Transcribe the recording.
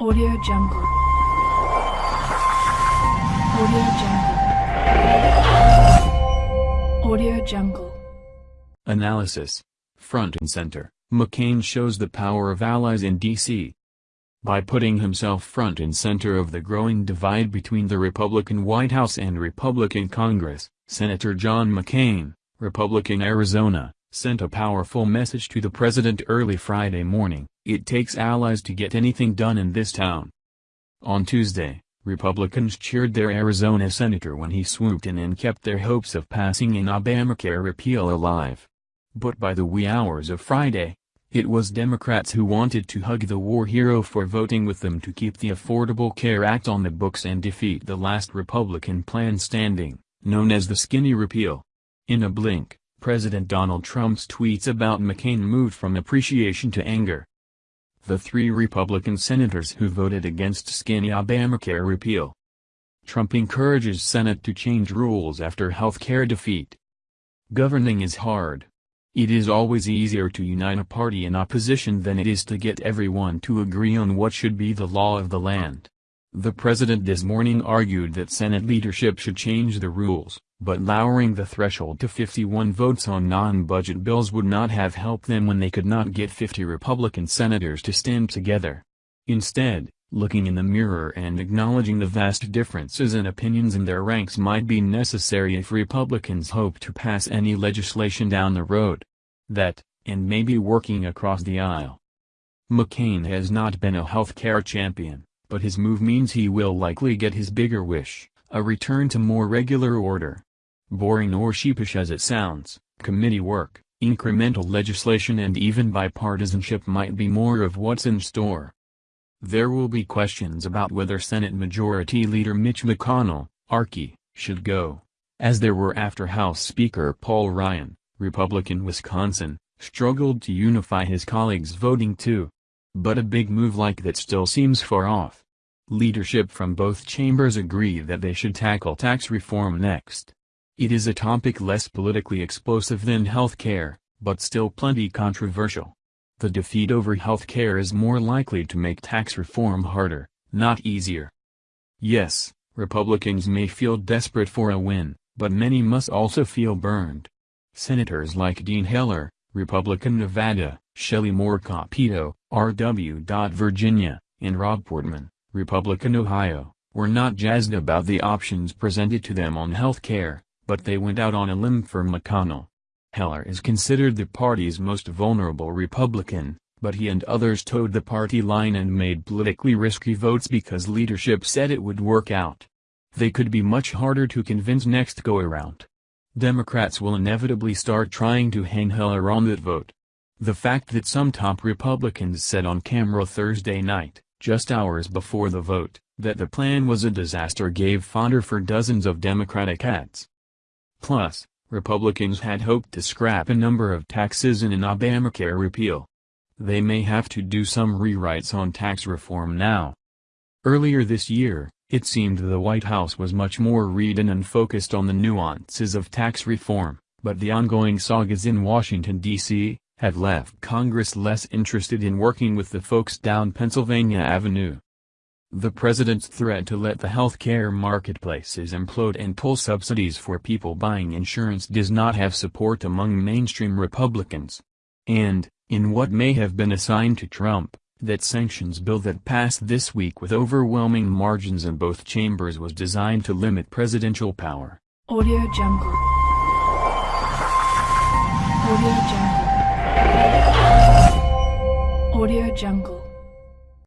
Audio Jungle. Audio Jungle. Audio Jungle. Analysis. Front and center, McCain shows the power of allies in D.C. By putting himself front and center of the growing divide between the Republican White House and Republican Congress, Senator John McCain, Republican Arizona, sent a powerful message to the president early Friday morning, it takes allies to get anything done in this town. On Tuesday, Republicans cheered their Arizona senator when he swooped in and kept their hopes of passing an Obamacare repeal alive. But by the wee hours of Friday, it was Democrats who wanted to hug the war hero for voting with them to keep the Affordable Care Act on the books and defeat the last Republican plan standing, known as the skinny repeal. In a blink, President Donald Trump's tweets about McCain moved from appreciation to anger. The three Republican senators who voted against skinny Obamacare repeal. Trump encourages Senate to change rules after health care defeat. Governing is hard. It is always easier to unite a party in opposition than it is to get everyone to agree on what should be the law of the land. The president this morning argued that Senate leadership should change the rules, but lowering the threshold to 51 votes on non-budget bills would not have helped them when they could not get 50 Republican senators to stand together. Instead, looking in the mirror and acknowledging the vast differences in opinions in their ranks might be necessary if Republicans hope to pass any legislation down the road. That, and maybe working across the aisle. McCain has not been a health care champion but his move means he will likely get his bigger wish, a return to more regular order. Boring or sheepish as it sounds, committee work, incremental legislation and even bipartisanship might be more of what's in store. There will be questions about whether Senate Majority Leader Mitch McConnell, Archie, should go, as there were after House Speaker Paul Ryan, Republican Wisconsin, struggled to unify his colleagues voting too. But a big move like that still seems far off. Leadership from both chambers agree that they should tackle tax reform next. It is a topic less politically explosive than health care, but still plenty controversial. The defeat over health care is more likely to make tax reform harder, not easier. Yes, Republicans may feel desperate for a win, but many must also feel burned. Senators like Dean Heller, Republican Nevada, Shelley Moore Capito, R.W. Virginia, and Rob Portman, Republican Ohio, were not jazzed about the options presented to them on health care, but they went out on a limb for McConnell. Heller is considered the party's most vulnerable Republican, but he and others toed the party line and made politically risky votes because leadership said it would work out. They could be much harder to convince next go-around. Democrats will inevitably start trying to hang Heller on that vote. The fact that some top Republicans said on camera Thursday night, just hours before the vote, that the plan was a disaster gave fodder for dozens of Democratic ads. Plus, Republicans had hoped to scrap a number of taxes in an Obamacare repeal. They may have to do some rewrites on tax reform now. Earlier this year, it seemed the White House was much more read and focused on the nuances of tax reform, but the ongoing sagas in Washington, D.C., have left Congress less interested in working with the folks down Pennsylvania Avenue. The president's threat to let the health care marketplaces implode and pull subsidies for people buying insurance does not have support among mainstream Republicans. And, in what may have been assigned to Trump, that sanctions bill that passed this week with overwhelming margins in both chambers was designed to limit presidential power. Audio Jungle. Audio Jungle. Audio Jungle.